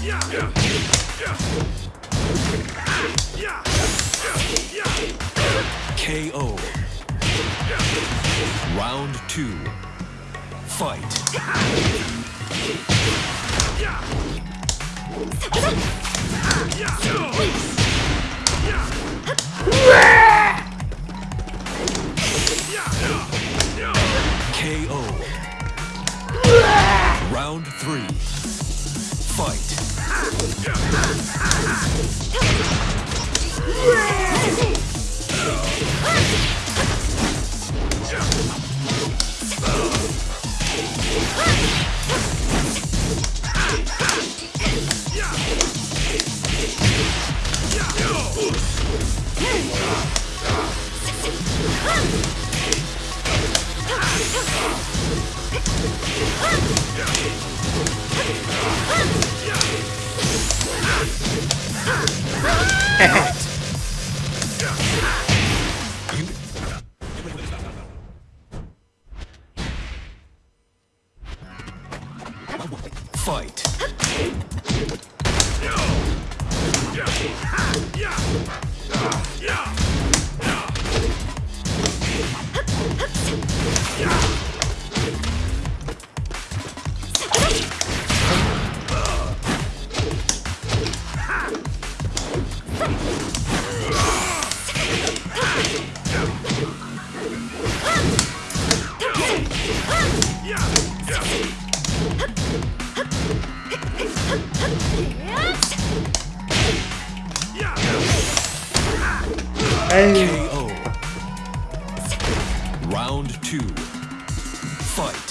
KO. Round two. Fight. KO. Round three. Huh! Fight. Fight. 에이 KO. Round two. Fight.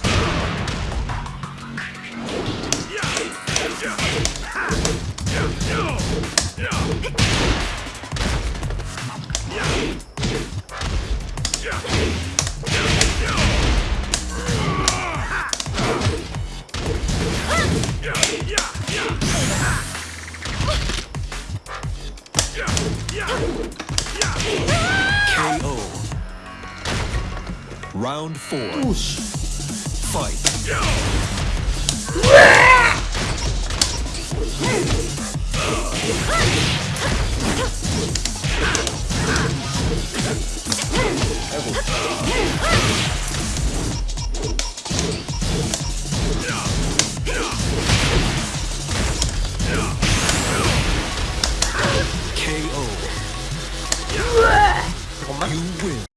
KO. Round four. Oosh. Fight. 잠깐만.